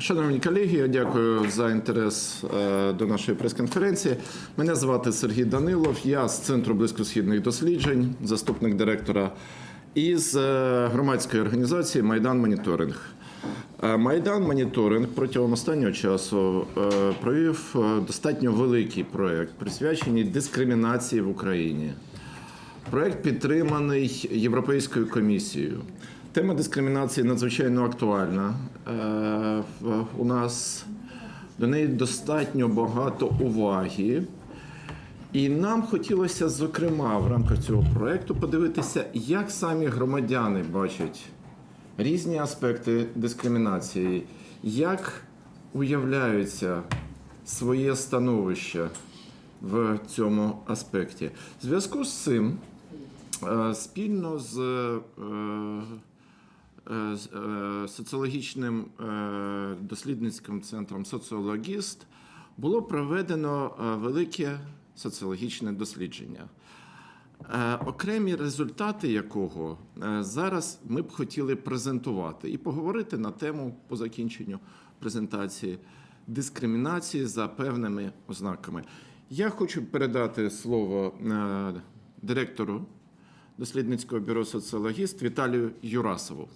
Шановні колеги, я дякую за інтерес е, до нашої прес-конференції. Мене звати Сергій Данилов. Я з Центру близькосхідних досліджень, заступник директора із е, громадської організації Майдан Моніторинг. Е, Майдан Моніторинг протягом останнього часу провів достатньо великий проєкт, присвячений дискримінації в Україні. Проект підтриманий Європейською комісією. Тема дискримінації надзвичайно актуальна. Е, У нас до неї достатньо багато уваги. І нам хотілося, зокрема, в рамках цього проекту подивитися, як самі громадяни бачать різні аспекти дискримінації, як уявляються своє становище в цьому аспекті. В зв'язку з цим е, спільно з з, е, соціологічним е, дослідницьким центром Соціологіст було проведено е, велике соціологічне дослідження. Е, Окремі результати якого е, зараз ми б хотіли презентувати і поговорити на тему по закінченню презентації дискримінації за певними ознаками. Я хочу передати слово е, директору дослідницького бюро соціологіст Віталію Юрасову.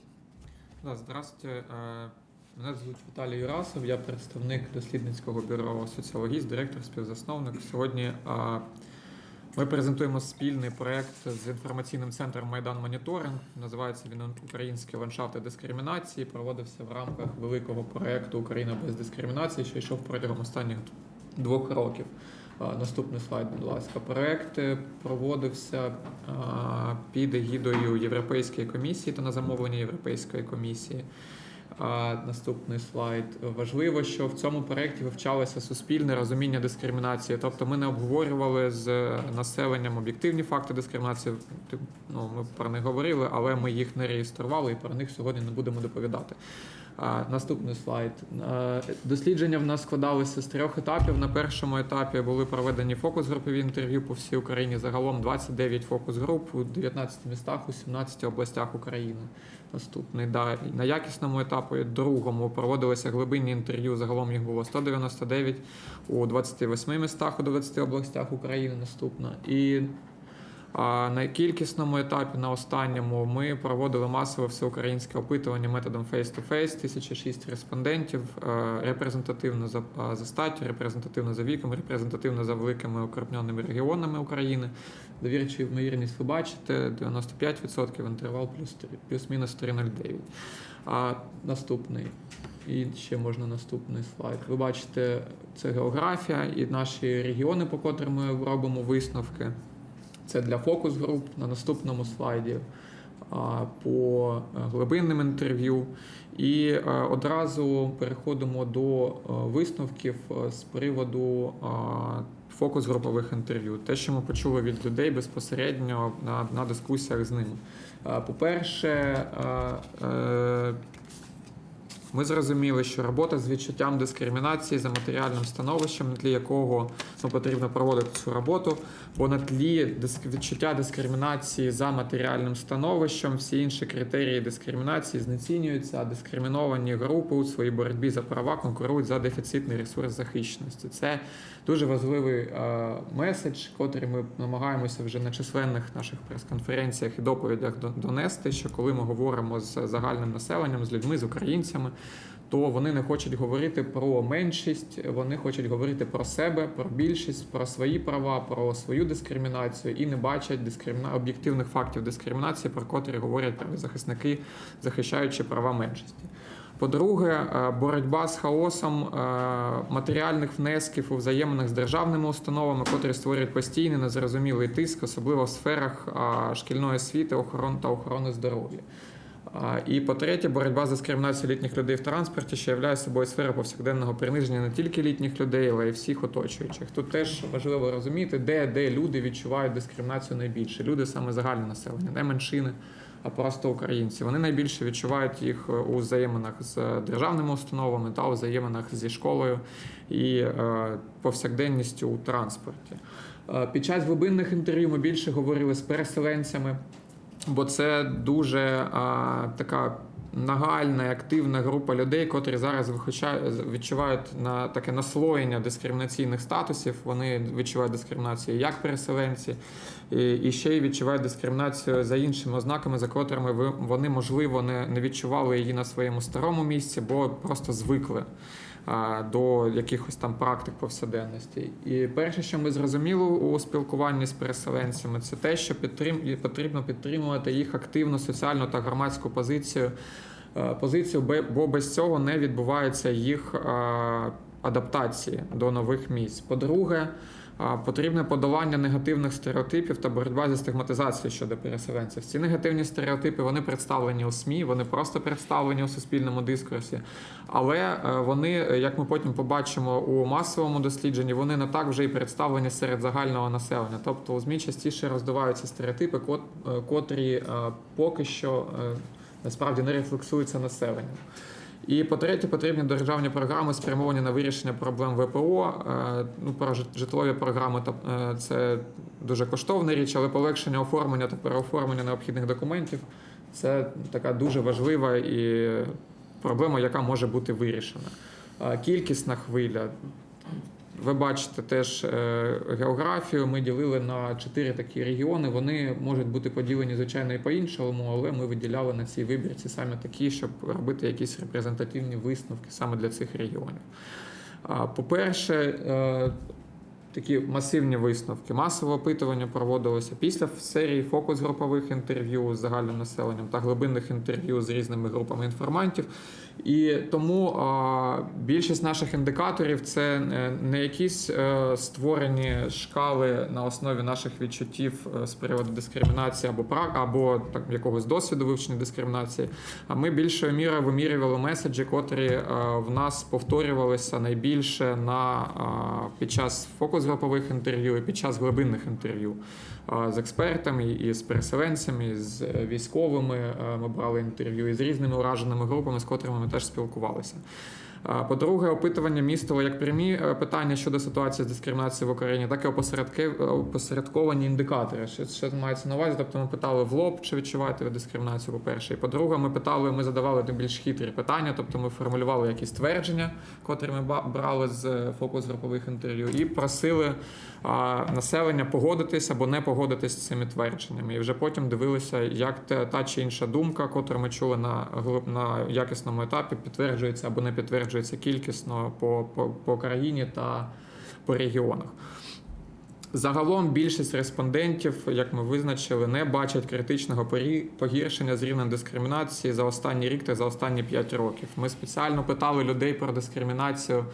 Да, здравствуйте. Е, Мене звуть Віталій Юрасов, я представник дослідницького бюро соціологіст, директор, співзасновник. Сьогодні е, ми презентуємо спільний проект з інформаційним центром Майдан Моніторинг. Називається він Українські ландшафти дискримінації. Проводився в рамках великого проекту Україна без дискримінації, що йшов протягом останніх двох років. Наступний слайд, будь ласка. Проект е, проводився під егідою Європейської комісії та на замовлення Європейської комісії. Наступний слайд. Важливо, що в цьому проєкті вивчалося суспільне розуміння дискримінації. Тобто ми не обговорювали з населенням об'єктивні факти дискримінації. Ну, ми про них говорили, але ми їх не реєстрували і про них сьогодні не будемо доповідати. Наступний слайд. Дослідження в нас складалося з трьох етапів. На першому етапі були проведені фокус-групові інтерв'ю по всій Україні. Загалом 29 фокус-груп у 19 містах у 17 областях України. Наступний да. На якісному етапі другому проводилися глибинні інтерв'ю. Загалом їх було 199 у 28 містах у 20 областях України. Наступна. І на кількісному етапі, на останньому, ми проводили масове всеукраїнське опитування методом face-to-face, 1006 респондентів, е, репрезентативно за, за статтю, репрезентативно за віком, репрезентативно за великими укрупненими регіонами України. Довірчу ймовірність ви бачите, 95%, інтервал плюс плюс-мінус 3,09. А наступний. І ще можна наступний слайд. Ви бачите, це географія і наші регіони, по котрим ми робимо висновки. Це для фокус груп на наступному слайді по е, глибинним інтерв'ю. І е, одразу переходимо до е, висновків з приводу фокус групових інтерв'ю. Те, що ми почули від людей безпосередньо на, на дискусіях з ними. По-перше, ми зрозуміли, що робота з відчуттям дискримінації за матеріальним становищем, на тлі якого ну, потрібно проводити цю роботу, бо на тлі відчуття дискримінації за матеріальним становищем, всі інші критерії дискримінації знецінюються, а дискриміновані групи у своїй боротьбі за права конкурують за дефіцитний ресурс захищеності. Це дуже важливий е, меседж, котрий ми намагаємося вже на численних наших прес-конференціях і доповідях до- донести, що коли ми говоримо з загальним населенням, з людьми, з українцями, то вони не хочуть говорити про меншість, вони хочуть говорити про себе, про більшість, про свої права, про свою дискримінацію і не бачать дискриміна... об'єктивних фактів дискримінації, про котрі говорять правозахисники, захищаючи права меншості. По-друге, е, боротьба з хаосом е, матеріальних внесків у взаєминах з державними установами, котрі створюють постійний незрозумілий тиск, особливо в сферах шкільної освіти, охорони та охорони здоров'я. І по-третє, боротьба з дискримінацією літніх людей в транспорті, що являє собою сфера повсякденного приниження не тільки літніх людей, але й всіх оточуючих. Тут теж важливо розуміти, де, де люди відчувають дискримінацію найбільше. Люди саме загальне населення, не меншини, а просто українці. Вони найбільше відчувають їх у взаєминах з державними установами та у взаєминах зі школою і е, повсякденністю у транспорті. Е, Під час глибинних інтерв'ю ми більше говорили з переселенцями бо це дуже а, така нагальна і активна група людей, котрі зараз відчувають на таке наслоєння дискримінаційних статусів. Вони відчувають дискримінацію як переселенці, і, ще й відчувають дискримінацію за іншими ознаками, за котрими вони можливо не, відчували її на своєму старому місці, бо просто звикли до якихось там практик повсяденності. І перше, що ми зрозуміли у спілкуванні з переселенцями, це те, що підтрим... потрібно підтримувати їх активну соціальну та громадську позицію. е, Позицію, бо без цього не відбувається їх е, адаптації до нових місць. По-друге, Потрібне подолання негативних стереотипів та боротьба зі стигматизацією щодо переселенців. Ці негативні стереотипи вони представлені у СМІ, вони просто представлені у суспільному дискурсі. Але е, вони, е, як ми потім побачимо у масовому дослідженні, вони не так вже і представлені серед загального населення. Тобто у ЗМІ частіше роздуваються стереотипи, е, котрі поки що насправді не рефлексуються населенням. І по-третє, потрібні державні програми, спрямовані на вирішення проблем ВПО. Е, Ну, про житлові програми е, це дуже коштовна річ, але полегшення оформлення та переоформлення необхідних документів це така дуже важлива і проблема, яка може бути вирішена. Кількісна хвиля. Ви бачите теж е, географію. Ми ділили на чотири такі регіони. Вони можуть бути поділені, звичайно, і по-іншому, але ми виділяли на цій вибірці саме такі, щоб робити якісь репрезентативні висновки саме для цих регіонів. По-перше, е, такі масивні висновки. Масове опитування проводилося після серії фокус-групових інтерв'ю з загальним населенням та глибинних інтерв'ю з різними групами інформантів. І тому більшість наших індикаторів це е, не якісь е, створені шкали на основі наших відчуттів е, з приводу дискримінації або прак, або так якогось досвіду вивчення дискримінації. А ми більшою мірою вимірювали меседжі, котрі в нас повторювалися найбільше на під час фокус-групових інтерв'ю і під час глибинних інтерв'ю з експертами і з переселенцями, і з військовими. Ми брали інтерв'ю і з різними ураженими групами, з котрими ми теж спілкувалися. По-друге, опитування містило як прямі е, питання щодо ситуації з дискримінацією в Україні, так і опосередки- опосередковані індикатори. Що, що мається на увазі? Тобто ми питали в лоб, чи відчуваєте ви дискримінацію, по-перше. І по-друге, ми питали, ми задавали більш хитрі питання, тобто ми формулювали якісь твердження, котрі ми брали з е, фокус-групових інтерв'ю, і просили населення погодитись або не погодитись з цими твердженнями. І вже потім дивилися, як те- та чи інша думка, котру ми чули на, на якісному етапі, підтверджується або не підтверджується кількісно по, по, по країні та по регіонах. Загалом більшість респондентів, як ми визначили, не бачать критичного погіршення з рівнем дискримінації за останній рік та за останні 5 років. Ми спеціально питали людей про дискримінацію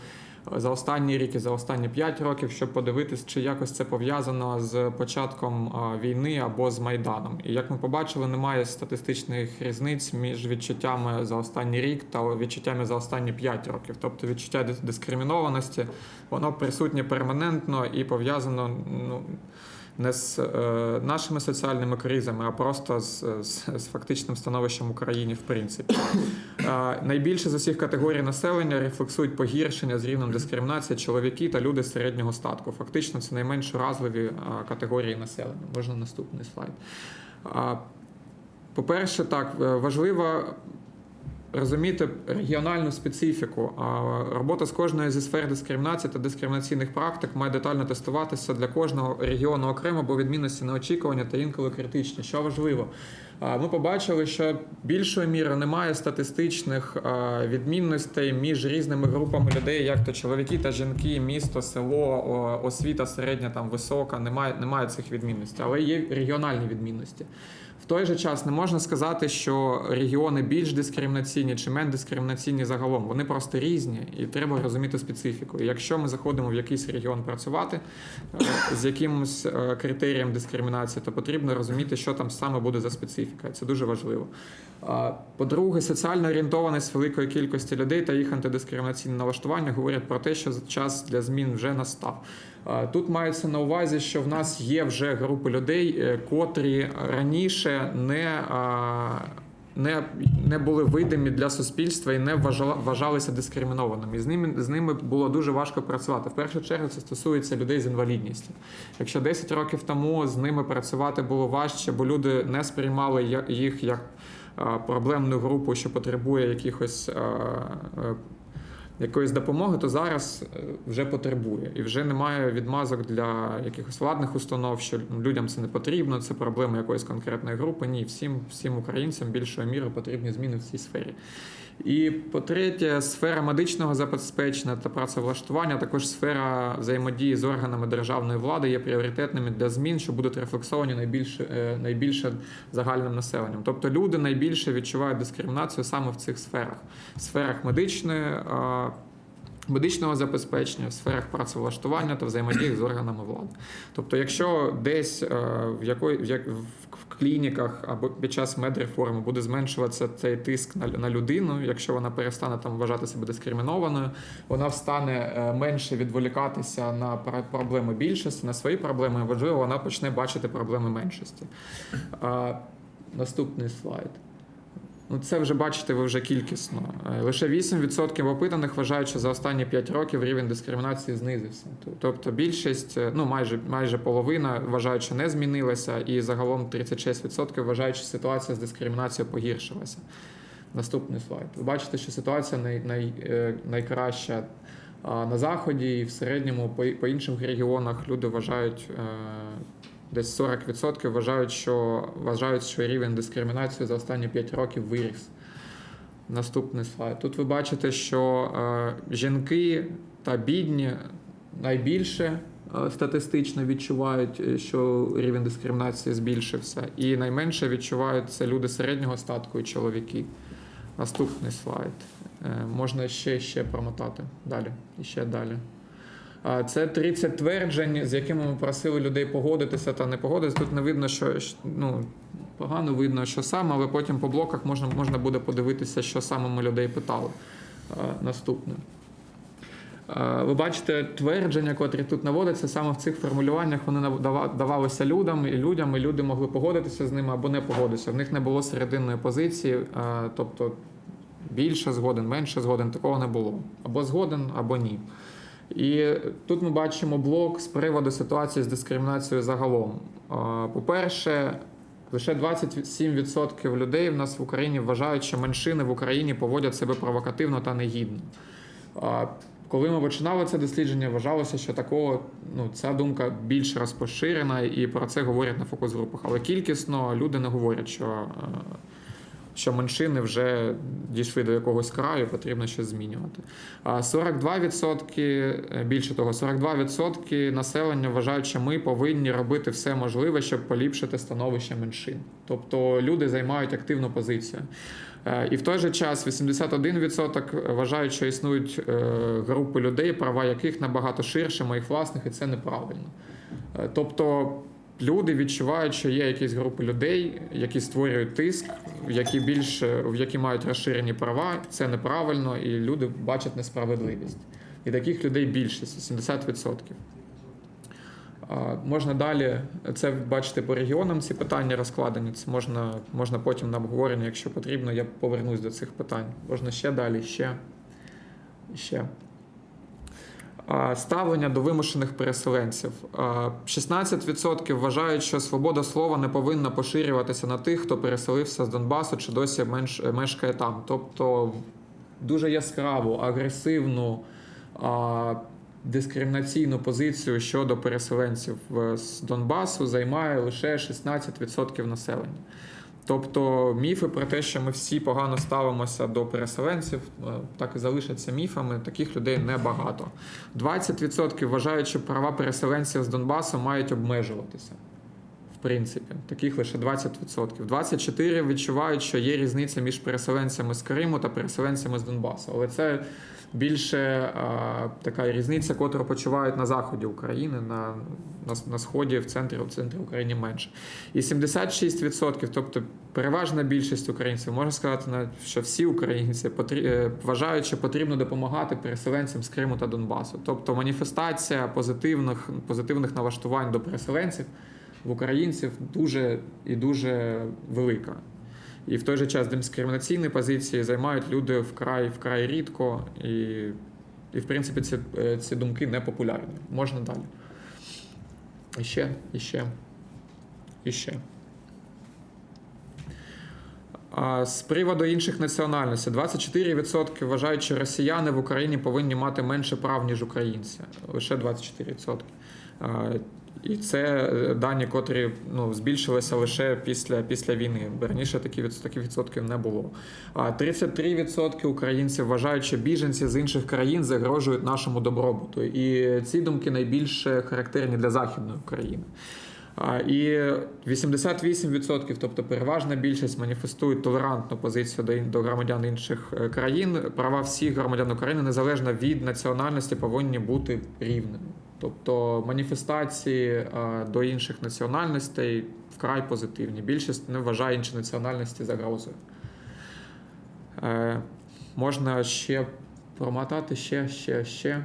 за останні рік і за останні 5 років, щоб подивитись, чи якось це пов'язано з початком війни або з майданом. І як ми побачили, немає статистичних різниць між відчуттями за останній рік та відчуттями за останні 5 років. Тобто відчуття дис- дискримінованості воно присутнє перманентно і пов'язано ну, не з е, нашими соціальними кризами, а просто з, з, з фактичним становищем в Україні, в принципі. Е, найбільше з усіх категорій населення рефлексують погіршення з рівнем дискримінації чоловіки та люди середнього статку. Фактично, це найменш уразливі е, категорії населення. Можна наступний слайд. По-перше, так, важливо розуміти регіональну специфіку. А Робота з кожної зі сфер дискримінації та дискримінаційних практик має детально тестуватися для кожного регіону окремо, бо відмінності неочікування та інколи критичні. Що важливо, ми побачили, що більшої міри немає статистичних відмінностей між різними групами людей, як то чоловіки та жінки, місто, село, освіта середня, там висока. Немає, немає цих відмінностей, але є регіональні відмінності. В той же час не можна сказати, що регіони більш дискримінаційні чи менш дискримінаційні загалом. Вони просто різні, і треба розуміти специфіку. І якщо ми заходимо в якийсь регіон працювати е, з якимось е, критерієм дискримінації, то потрібно розуміти, що там саме буде за специфіка. Це дуже важливо. По-друге, соціальна орієнтованість великої кількості людей та їх антидискримінаційне налаштування говорять про те, що час для змін вже настав. Тут мається на увазі, що в нас є вже групи людей, е, котрі раніше не. Не, не були видимі для суспільства і не вважалися дискримінованими. І з ними з ними було дуже важко працювати. В першу чергу це стосується людей з інвалідністю. Якщо 10 років тому з ними працювати було важче, бо люди не сприймали їх як проблемну групу, що потребує якихось. Якоїсь допомоги, то зараз е, вже потребує. І вже немає відмазок для якихось владних установ, що людям це не потрібно, це проблема якоїсь конкретної групи. Ні, всім, всім українцям більшою мірою потрібні зміни в цій сфері. І по-третє, сфера медичного забезпечення та працевлаштування, також сфера взаємодії з органами державної влади є пріоритетними для змін, що будуть рефлексовані найбільше, найбільше загальним населенням. Тобто люди найбільше відчувають дискримінацію саме в цих сферах: сферах медичної. Е, Медичного забезпечення в сферах працевлаштування та взаємодії з органами влади. Тобто, якщо десь е, в якої в клініках або під час медреформи буде зменшуватися цей тиск на, на людину, якщо вона перестане там вважати себе дискримінованою, вона встане е, менше відволікатися на проблеми більшості, на свої проблеми. Важливо, вона почне бачити проблеми меншості. А, наступний слайд. Ну, це вже бачите, ви вже кількісно. Е, Лише 8% опитаних вважають, що за останні 5 років рівень дискримінації знизився. Тобто більшість, е, ну майже майже половина вважають, що не змінилася, і загалом 36% вважають, що ситуація з дискримінацією погіршилася. Наступний слайд. Ви бачите, що ситуація най, най, е, найкраща на заході і в середньому по, по інших регіонах люди вважають. Десь 40% вважають, що вважають, що рівень дискримінації за останні 5 років виріс. Наступний слайд. Тут ви бачите, що е, жінки та бідні найбільше е, статистично відчувають, е, що рівень дискримінації збільшився, і найменше відчувають це люди середнього статку і чоловіки. Наступний слайд. Можна ще, ще промотати. Далі. І ще далі. Це 30 тверджень, з якими ми просили людей погодитися та не погодитися. Тут не видно, що, ну, погано видно, що саме, але потім по блоках можна, можна буде подивитися, що саме ми людей питали. Наступне. Ви бачите твердження, котрі тут наводяться, саме в цих формулюваннях вони давалися людям, і людям, і люди могли погодитися з ними або не погодитися. В них не було серединної позиції, тобто більше згоден, менше згоден, такого не було. Або згоден, або ні. І тут ми бачимо блок з приводу ситуації з дискримінацією загалом. По-перше, лише 27% людей в нас в Україні вважають, що меншини в Україні поводять себе провокативно та негідно. Коли ми починали це дослідження, вважалося, що такого ну ця думка більш розпоширена, і про це говорять на фокус-групах. Але кількісно люди не говорять, що, е, що меншини вже дійшли до якогось краю, потрібно щось змінювати. А 42%, е, більше того, 42% населення вважають, що ми повинні робити все можливе, щоб поліпшити становище меншин. Тобто люди займають активну позицію. Е, І в той же час 81% вважають, що існують е, групи людей, права яких набагато ширше моїх власних, і це неправильно. Тобто люди відчувають, що є якісь групи людей, які створюють тиск, які більше в які мають розширені права. Це неправильно, і люди бачать несправедливість. І таких людей більшість 70%. Можна далі це бачити по регіонам. Ці питання розкладені. Це можна, можна потім на обговорення, якщо потрібно. Я повернусь до цих питань. Можна ще далі, ще. ще. А, Ставлення до вимушених переселенців. 16% вважають, що свобода слова не повинна поширюватися на тих, хто переселився з Донбасу чи досі мешкає там. Тобто дуже яскраву, агресивну, дискримінаційну позицію щодо переселенців е, з Донбасу займає лише 16% населення. Тобто міфи про те, що ми всі погано ставимося до переселенців, е, так і залишаться міфами. Таких людей небагато. 20% вважають, що права переселенців з Донбасу мають обмежуватися. Принципі, таких лише 20%. 24% відчувають, що є різниця між переселенцями з Криму та переселенцями з Донбасу. Але це більше а, така різниця, котру почувають на заході України, на, на, на сході, в центрі, в центрі України менше. І 76%, тобто переважна більшість українців, можна сказати, що всі українці потрі- е, вважають, що потрібно допомагати переселенцям з Криму та Донбасу. Тобто маніфестація позитивних, позитивних налаштувань до переселенців в українців дуже і дуже велика. І в той же час дискримінаційні позиції займають люди вкрай вкрай рідко, і, і в принципі ці, е, ці думки не популярні. Можна далі. І ще, і ще, і ще. А з приводу інших національностей, 24% вважають, що росіяни в Україні повинні мати менше прав, ніж українці. Лише 24%. І це е, дані, котрі ну, збільшилися лише після, після війни. Раніше таких відсотків не було. А 33% українців вважають, що біженці з інших країн загрожують нашому добробуту. І ці думки найбільше характерні для Західної України. І 88%, тобто переважна більшість, маніфестують толерантну позицію до, громадян інших е, країн. Права всіх громадян України, незалежно від національності, повинні бути рівними. Тобто маніфестації а, до інших національностей вкрай позитивні. Більшість не вважає інші національності загрозою. Е, можна ще промотати, ще, ще, ще.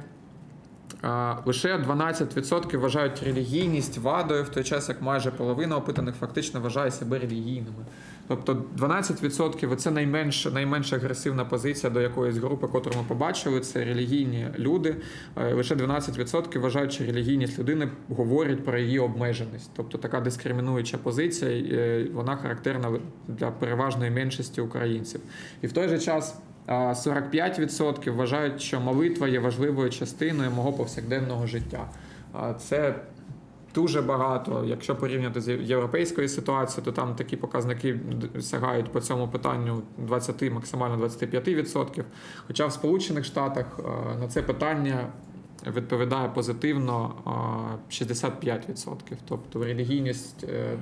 А, Лише 12% вважають релігійність вадою, в той час як майже половина опитаних фактично вважає себе релігійними. Тобто 12% це найменш, найменш агресивна позиція до якоїсь групи, яку ми побачили. Це релігійні люди. Е, Лише 12% вважають, що релігійність людини говорить про її обмеженість. Тобто така дискримінуюча позиція, е, вона характерна для переважної меншості українців. І в той же час. а 45% вважають, що молитва є важливою частиною мого повсякденного життя. Це дуже багато. Якщо порівняти з європейською ситуацією, то там такі показники сягають по цьому питанню 20, максимально 25%. Хоча в Сполучених Штатах на це питання відповідає позитивно 65%. Тобто релігійність е,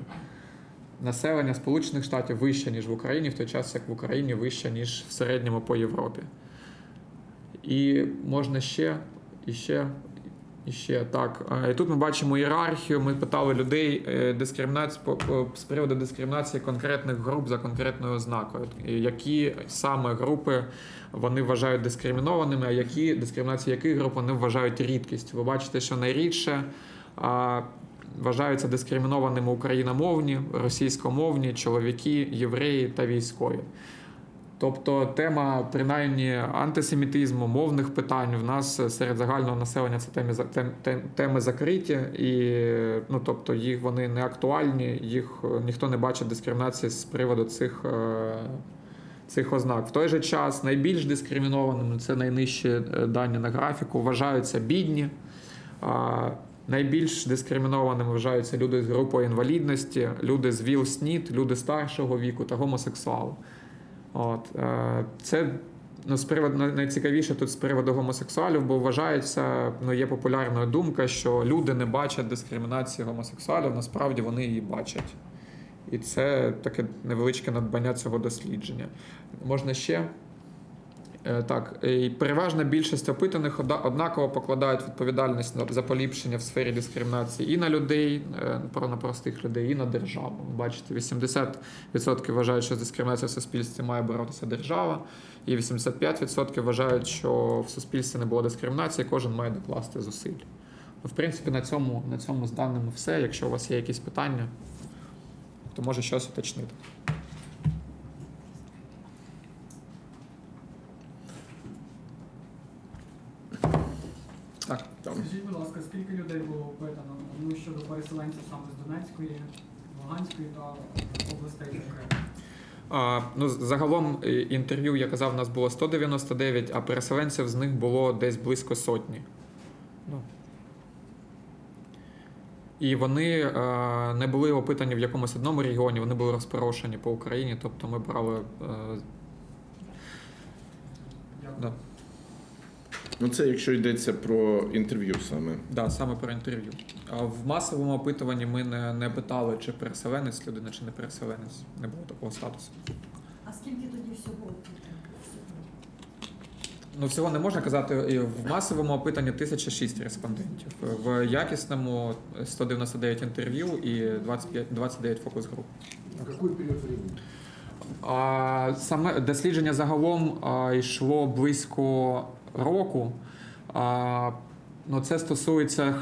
населення Сполучених Штатів вища, ніж в Україні, в той час як в Україні вища, ніж в середньому по Європі. І можна ще, і ще, ще так. І тут ми бачимо ієрархію. Ми питали людей е, дискримінацію з приводу дискримінації конкретних груп за конкретною ознакою. Які саме групи вони вважають дискримінованими, а які дискримінації яких груп вони вважають рідкістю. Ви бачите, що найрідше. Вважаються дискримінованими україномовні, російськомовні, чоловіки, євреї та військові. Тобто тема принаймні антисемітизму, мовних питань в нас серед загального населення це теми, за- тем, тем, теми закриті, і ну, тобто їх вони не актуальні, їх е, ніхто не бачить дискримінації з приводу цих, е, цих ознак. В той же час найбільш дискримінованими це найнижчі е, дані на графіку, вважаються бідні. Найбільш дискримінованими вважаються люди з групою інвалідності, люди з ВІЛ-СНІД, люди старшого віку та гомосексуали. От, е, це ну, з приводу найцікавіше тут з приводу гомосексуалів, бо вважається, ну є популярна думка, що люди не бачать дискримінації гомосексуалів, насправді вони її бачать. І це таке невеличке надбання цього дослідження. Можна ще. Е, Так, і переважна більшість опитаних однаково покладають відповідальність за поліпшення в сфері дискримінації і на людей, е, на простих людей, і на державу. Бачите, 80% вважають, що з дискримінацією в суспільстві має боротися держава, і 85% вважають, що в суспільстві не було дискримінації, кожен має докласти зусиль. Ну, В принципі, на цьому, на цьому з даними все. Якщо у вас є якісь питання, то може щось уточнити. Так. Там. Скажіть, будь ласка, скільки людей було опитано ну, щодо переселенців саме з Донецької, Луганської та областей окремо? А, ну, загалом е, інтерв'ю, я казав, у нас було 199, а переселенців з них було десь близько сотні. Ну. І вони е, не були опитані в якомусь одному регіоні, вони були розпорошені по Україні, тобто ми брали. Е, Дякую. да, Ну, це якщо йдеться про інтерв'ю саме. да, саме про інтерв'ю. В масовому опитуванні ми не, не питали, чи переселенець людина, чи не переселенець. Не було такого статусу. А скільки тоді всього? Ну, всього не можна казати. І В масовому опитанні 1006 респондентів. В якісному 199 інтерв'ю і 25, 29 фокус груп. Какой период времени? А, саме дослідження загалом а, йшло близько року. Ну, це стосується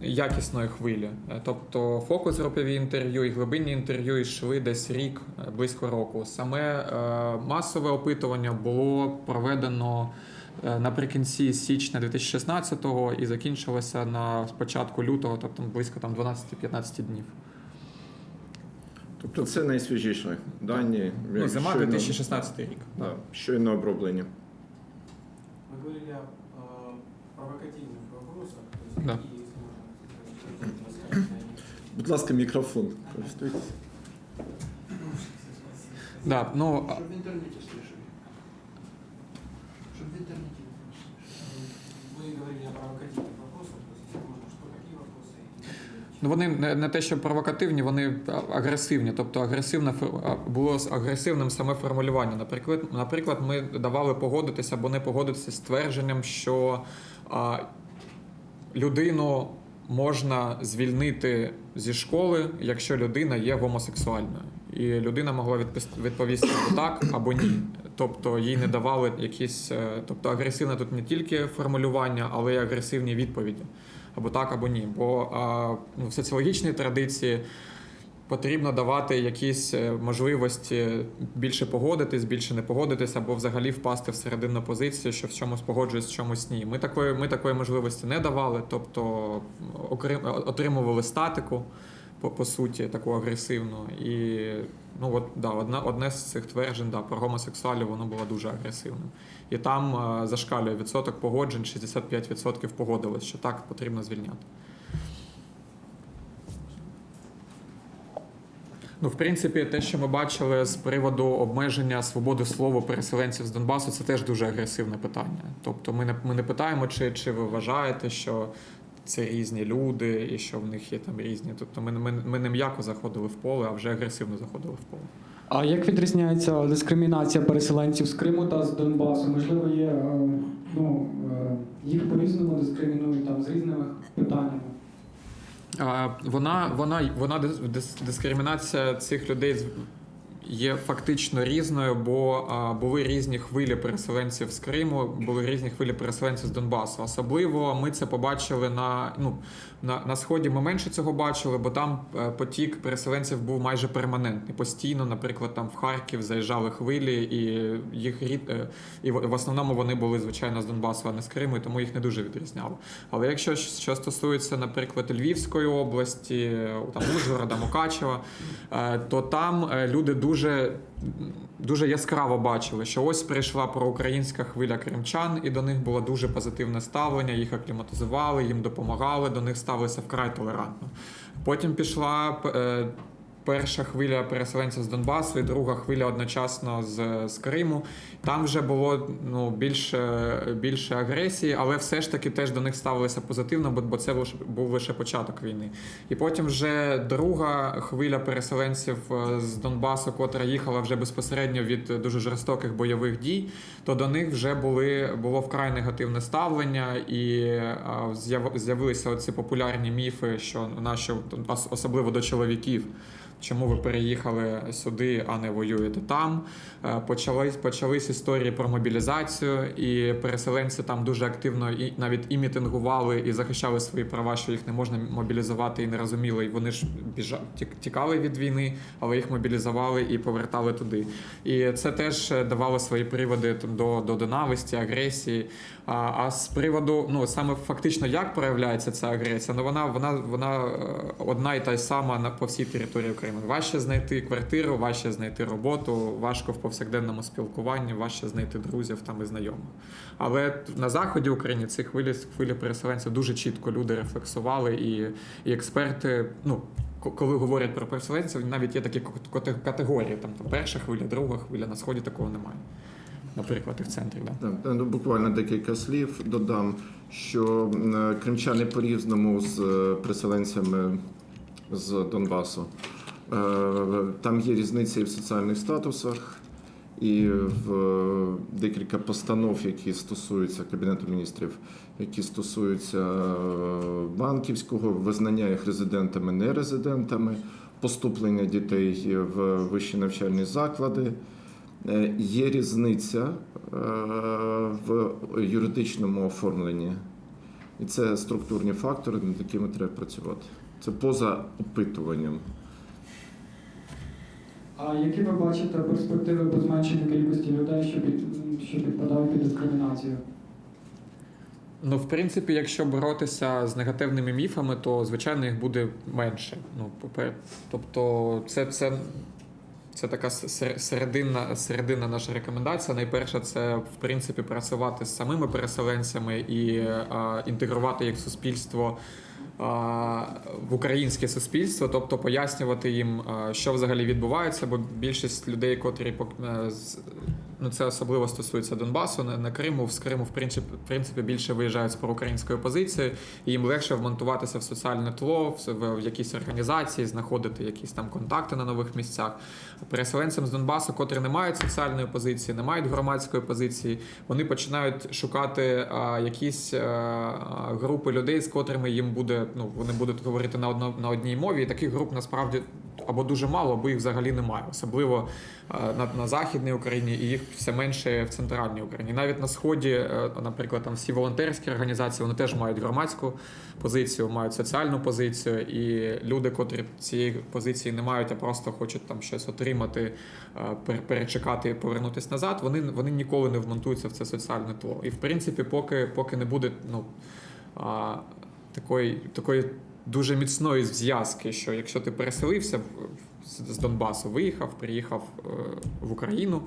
якісної хвилі. Е, Тобто фокус групові інтерв'ю і глибинні інтерв'ю йшли десь рік, е, близько року. Саме е, масове опитування було проведено наприкінці січня 2016-го і закінчилося на початку лютого, тобто близько там 12-15 днів. Тобто це найсвіжіші дані. Ну, зима щойно- 2016 рік. Да, щойно оброблені. Вы говорили о э, провокативных вопросах, то есть Да. какие, если можно рассказать, на них? Будь ласка, мікрофон. Користуйтесь. Да, ну, а- Щоб в інтернеті слышали. Щоб в інтернеті Вы говорили о провокативных вони не, те, що провокативні, вони агресивні. Тобто агресивне було з агресивним саме формулювання. Наприклад, наприклад, ми давали погодитися або не погодитися з твердженням, що а, людину можна звільнити зі школи, якщо людина є гомосексуальною. І людина могла відповісти так або ні. Тобто їй не давали якісь, е, тобто агресивне тут не тільки формулювання, але й агресивні відповіді. Або так, або ні. Бо ну, в соціологічній традиції потрібно давати якісь е, можливості більше погодитись, більше не погодитись, або взагалі впасти в серединну позицію, що в чомусь погоджуюсь, в чомусь ні. Ми такої, ми такої можливості не давали, тобто окрім, отримували статику. По, по суті, таку агресивну. І ну от да, одне, одне з цих тверджень да, про гомосексуалів воно було дуже агресивним. І там е, зашкалює відсоток погоджень, 65% погодилось, що так потрібно звільняти. Ну, в принципі, те, що ми бачили з приводу обмеження свободи слова переселенців з Донбасу, це теж дуже агресивне питання. Тобто, ми не, ми не питаємо, чи, чи ви вважаєте, що це різні люди і що в них є там різні. Тобто, ми, ми, ми не м'яко заходили в поле, а вже агресивно заходили в поле. А як відрізняється дискримінація переселенців з Криму та з Донбасу? Можливо, є е, ну, е, їх по-різному дискримінують там з різними питаннями. Вона, вона, вона дис- дис- дискримінація цих людей є фактично різною, бо були різні хвилі переселенців з Криму, були різні хвилі переселенців з Донбасу. Особливо ми це побачили на, ну, на, на сході. Ми менше цього бачили, бо там е, потік переселенців був майже перманентний. Постійно, наприклад, там в Харків заїжджали хвилі, і їх рід е, і в основному вони були звичайно з Донбасу, а не з Криму, і тому їх не дуже відрізняло. Але якщо що стосується, наприклад, Львівської області, там Ужгорода, Мукачева, е, то там е, люди дуже, дуже яскраво бачили, що ось прийшла проукраїнська хвиля кримчан, і до них було дуже позитивне ставлення. Їх акліматизували, їм допомагали, до них ставилися вкрай толерантно. Потім пішла е, перша хвиля переселенців з Донбасу і друга хвиля одночасно з, з Криму. Там вже було ну, більше, більше агресії, але все ж таки теж до них ставилися позитивно, бо, бо це лише- був лише початок війни. І потім вже друга хвиля переселенців е, з Донбасу, котра їхала вже безпосередньо від дуже жорстоких бойових дій, то до них вже були, було вкрай негативне ставлення, і з'яв- з'явилися оці популярні міфи, що наші, ос- особливо до чоловіків. Чому ви переїхали сюди, а не воюєте там? Е, Почались, почались історії про мобілізацію, і переселенці там дуже активно і навіть і мітингували, і захищали свої права, що їх не можна мобілізувати і не розуміли. І вони ж біжа, тік- тікали від війни, але їх мобілізували і повертали туди. І це теж е, давало свої приводи до, до ненависті, агресії. А, а з приводу, ну саме фактично, як проявляється ця агресія, ну вона вона вона е, одна і та й сама на по всій території України. Важче знайти квартиру, важче знайти роботу, важко в повсякденному спілкуванні, важче знайти друзів там і знайомих. Але на заході України ці хвилі хвилі переселенців дуже чітко люди рефлексували, і, і експерти, ну. Коли говорять про переселенців, навіть є такі кат- кат- категорії. Там, там перша хвиля, друга хвиля, на сході такого немає. Наприклад, і в центрі. Да. Так, ну, буквально декілька слів додам, що е, кримчани по-різному з е, переселенцями з Донбасу. Е, Там є різниця і в соціальних статусах, і в декілька постанов, які стосуються Кабінету міністрів, які стосуються банківського визнання їх резидентами, нерезидентами, поступлення дітей в вищі навчальні заклади. Е, Є різниця е, в юридичному оформленні, і це структурні фактори, над якими треба працювати. Це поза опитуванням. А які ви бачите перспективи по зменшенню кількості людей, що, під, що підпадають під дискримінацію? Ну, в принципі, якщо боротися з негативними міфами, то звичайно їх буде менше. Ну, тобто, це, це, це така сер- серединна, серединна наша рекомендація. Найперше, це в принципі працювати з самими переселенцями і а, інтегрувати їх в суспільство. а, В українське суспільство, тобто пояснювати їм, що взагалі відбувається, бо більшість людей, котрі е, ну це особливо стосується Донбасу, на, на Криму, з Криму, в принципі, в принципі, більше виїжджають з проукраїнською позицією, і їм легше вмонтуватися в соціальне тло, в, в, в якісь організації, знаходити якісь там контакти на нових місцях. Переселенцям з Донбасу, котрі не мають соціальної позиції, не мають громадської позиції, вони починають шукати а, якісь а, а, групи людей, з котрими їм буде, ну вони будуть говорити на одно, на одній мові. І таких груп насправді або дуже мало, або їх взагалі немає, особливо а, на, на західній Україні, і їх все менше в центральній Україні. Навіть на сході, е, наприклад, там всі волонтерські організації, вони теж мають громадську позицію, мають соціальну позицію, і люди, котрі цієї позиції не мають, а просто хочуть там щось отримати, е, перечекати і повернутися назад, вони, вони ніколи не вмонтуються в це соціальне тло. І в принципі, поки, поки не буде ну, такої, такої дуже міцної зв'язки, що якщо ти переселився з Донбасу, виїхав, приїхав е, в Україну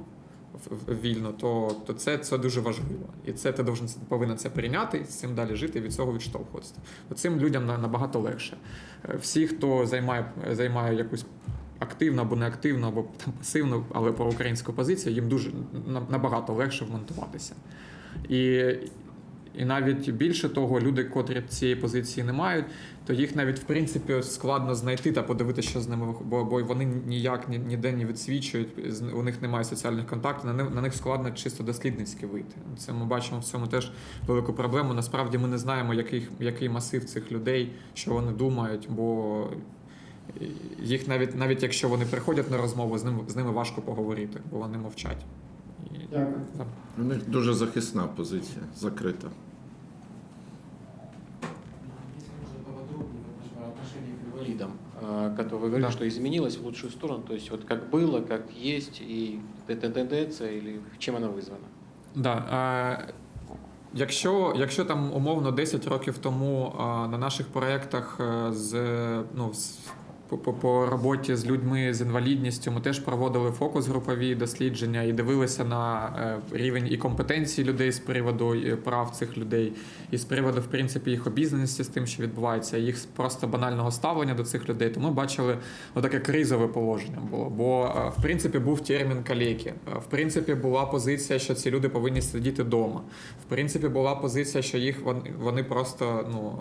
вільно, то, то це, це дуже важливо. І це ти повинен це прийняти, з цим далі жити і від цього відштовхуватися. То цим людям на- набагато легше. Е, Всі, хто займає, займає якусь активну або неактивну, або там, пасивну, але проукраїнську позицію, їм дуже набагато легше вмонтуватися. І, і навіть більше того, люди, котрі цієї позиції не мають, то їх навіть в принципі складно знайти та подивитися, що з ними бо, бо вони ніяк ні- ніде не відсвічують, у них немає соціальних контактів, на них, на них складно чисто дослідницьки вийти. Це ми бачимо в цьому теж велику проблему. Насправді ми не знаємо, який, який масив цих людей, що вони думають, бо їх навіть навіть якщо вони приходять на розмову, з ними з ними важко поговорити, бо вони мовчать. І, Дякую. да. У них дуже захисна позиція, закрита. Если можно поподробнее в отнош- отношении к инвалидам, а, которые вы говорили, Да. что изменилось в лучшую сторону, то есть вот как было, как есть, и эта тенденция, или чем она вызвана? Да, е, якщо, якщо там умовно 10 років тому е, на наших проєктах е, з, ну, з, по, по, роботі з людьми з інвалідністю ми теж проводили фокус-групові дослідження і дивилися на е, рівень і компетенції людей з приводу е, прав цих людей, і з приводу, в принципі, їх обізнаності з тим, що відбувається, їх просто банального ставлення до цих людей, то ми бачили отаке кризове положення було. Бо е, в принципі був термін калеки. Е, В принципі, була позиція, що ці люди повинні сидіти вдома. В принципі, була позиція, що їх вони просто ну.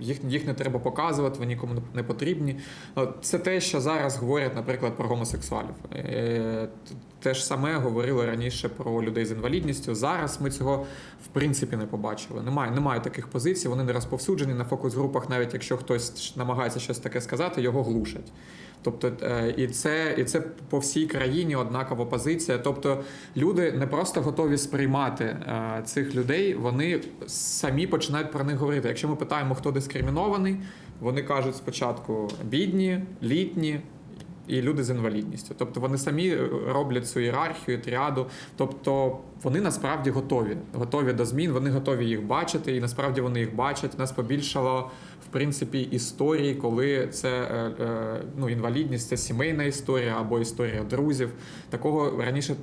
Їх, їх не треба показувати, вони нікому не потрібні. Е, Це те, що зараз говорять, наприклад, про гомосексуалів. Е, Те ж саме говорили раніше про людей з інвалідністю. Зараз ми цього в принципі не побачили. Немає, немає таких позицій, вони не розповсюджені на фокус-групах, навіть якщо хтось намагається щось таке сказати, його глушать. Тобто, е, і це, і це по всій країні однакова позиція. Тобто, люди не просто готові сприймати е, цих людей, вони самі починають про них говорити. Якщо ми питаємо, хто дискримінований, вони кажуть спочатку бідні, літні. І люди з інвалідністю, тобто вони самі роблять цю ієрархію, тріаду. Тобто вони насправді готові, готові до змін, вони готові їх бачити, і насправді вони їх бачать. Нас побільшало в принципі історії, коли це е, е, ну, інвалідність, це сімейна історія або історія друзів. Такого раніше.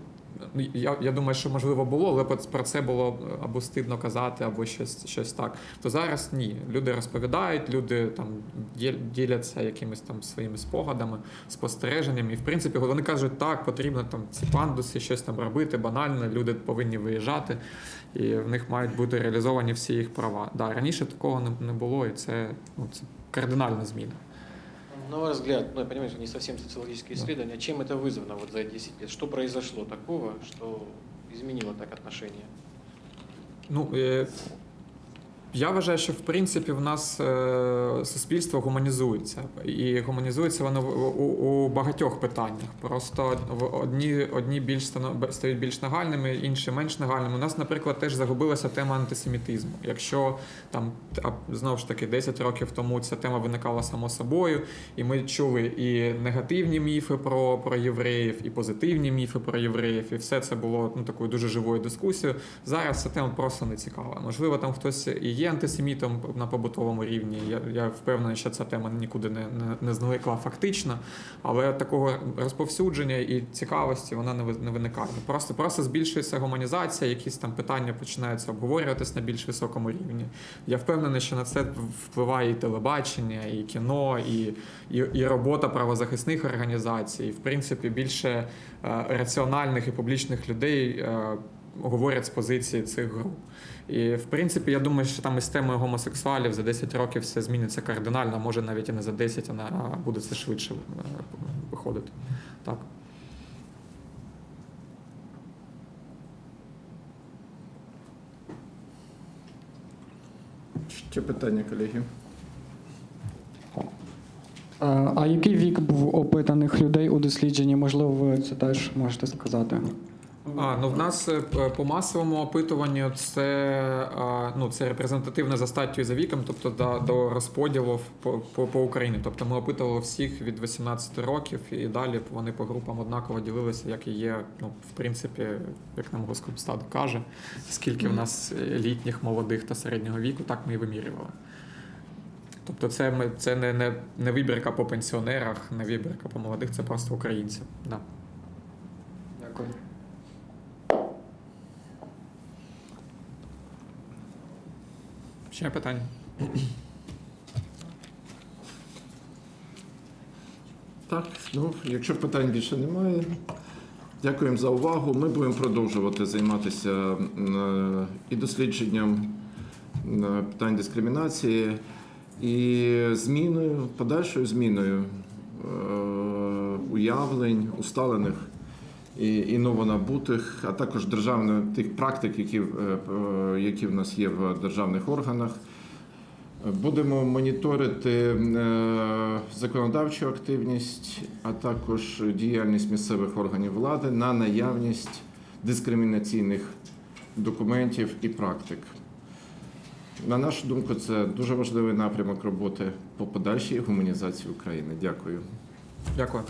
Ну, Я, я думаю, що можливо було, але про- це було або стидно казати, або щось, щось так. То зараз ні. Люди розповідають, люди там діляться якимись там своїми спогадами, спостереженнями. І в принципі, вони кажуть, так, потрібно там ці пандуси, щось там робити, банально, люди повинні виїжджати, і в них мають бути реалізовані всі їх права. Да, раніше такого не було, і це, ну, це кардинальна зміна. На ваш взгляд, ну я понимаю, что не совсем социологические исследования, чем это вызвано вот за 10 лет? Что произошло такого, что изменило так отношение? Ну, е, Я вважаю, що в принципі в нас е, суспільство гуманізується, і гуманізується воно у, багатьох питаннях. Просто в одні, одні більш стають більш нагальними, інші менш нагальними. У нас, наприклад, теж загубилася тема антисемітизму. Якщо там знову ж таки 10 років тому ця тема виникала само собою, і ми чули і негативні міфи про, про євреїв, і позитивні міфи про євреїв, і все це було ну такою дуже живою дискусією. Зараз ця тема просто не цікава. Можливо, там хтось і є антисемітом на побутовому рівні. Я, я впевнений, що ця тема нікуди не, не, не зникла фактично, але такого розповсюдження і цікавості вона не, не виникає. Просто, просто збільшується гуманізація, якісь там питання починаються обговорюватись на більш високому рівні. Я впевнений, що на це впливає і телебачення, і кіно, і, і, і робота правозахисних організацій. В принципі, більше е, раціональних і публічних людей е, говорять з позиції цих груп. І в принципі, я думаю, що там із темою гомосексуалів за 10 років все зміниться кардинально, може навіть і не за 10, а буде це швидше е, виходити. Так. Ще питання, колеги? Е, А який вік був опитаних людей у дослідженні? Можливо, ви це теж можете сказати. А, ну в нас е, по масовому опитуванню це, ну, це репрезентативне за статтю і за віком, тобто до, до розподілу по, по, по Україні. Тобто ми опитували всіх від 18 років і далі вони по групам однаково ділилися, як і є, ну, в принципі, як нам Госкомстат каже, скільки в нас літніх, молодих та середнього віку, так ми і вимірювали. Тобто це, ми, це не, не, не вибірка по пенсіонерах, не вибірка по молодих, це просто українці. Да. Дякую. Ще питання? Так, ну, якщо питань більше немає, дякуємо за увагу. Ми будемо продовжувати займатися е, і дослідженням питань дискримінації, і зміною, подальшою зміною е, уявлень, усталених і, новонабутих, а також державних тих практик, які, е, е, які в нас є в державних органах. Будемо моніторити е, законодавчу активність, а також діяльність місцевих органів влади на наявність дискримінаційних документів і практик. На нашу думку, це дуже важливий напрямок роботи по подальшій гуманізації України. Дякую. Дякую.